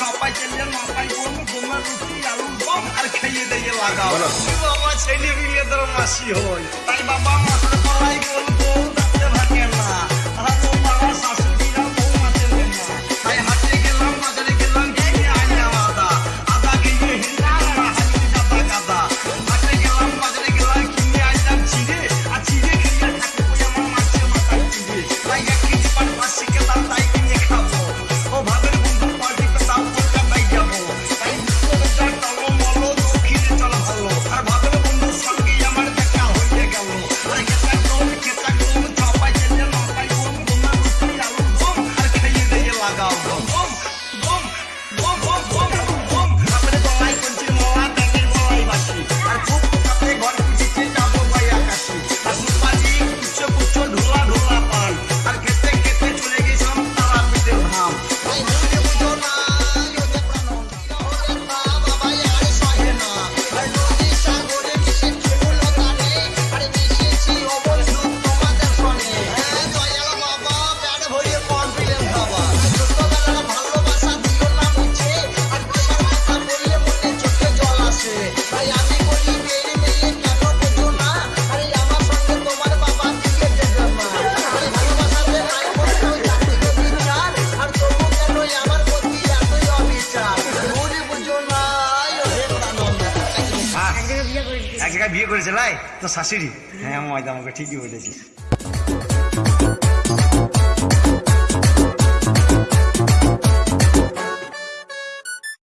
চাপাই চেলেন মাপাই গোম দিয়ে লাগাও বাবা ছেলে মিলে তোর মাসি হয় তাই বাবা মা এক জায়গায় বিয়ে করেছে লাই তো শাশুড়ি। হ্যাঁ ময়দা আমাকে ঠিকই বলেছিস।